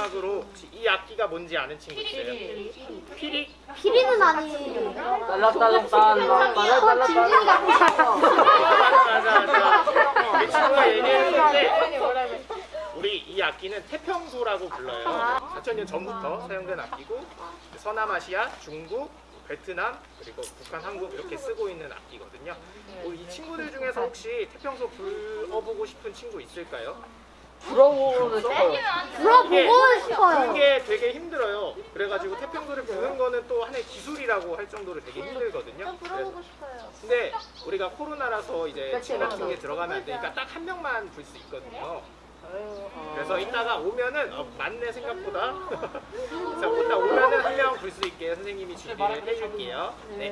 마지막으로 혹시 이 악기가 뭔지 아는 친구 있어요? 피리? 피리는 아니에요. 딸랑딸랑딸랑 맞아 맞아. 이 친구가 얘기했는데 우리 이 악기는 태평소라고 불러요. 4천년 전부터 사용된 악기고 서남아시아, 중국, 베트남 그리고 북한, 한국 이렇게 쓰고 있는 악기거든요. 뭐이 친구들 중에서 혹시 태평소 불어보고 싶은 친구 있을까요? 불어보고 싶어요. 불어보고 싶어요. 이게 되게 힘들어요. 그래가지고 태평소를 부는 거는 또 하나의 기술이라고 할 정도로 되게 힘들거든요. 그래서 싶어요. 근데 우리가 코로나라서 이제 집 같은 게 들어가면 안 되니까 딱 한 명만 불 수 있거든요. 그래서 이따가 오면은 어, 맞네 생각보다. 그래서 이따 오면은 한 명 불 수 있게 선생님이 준비를 해줄게요. 네.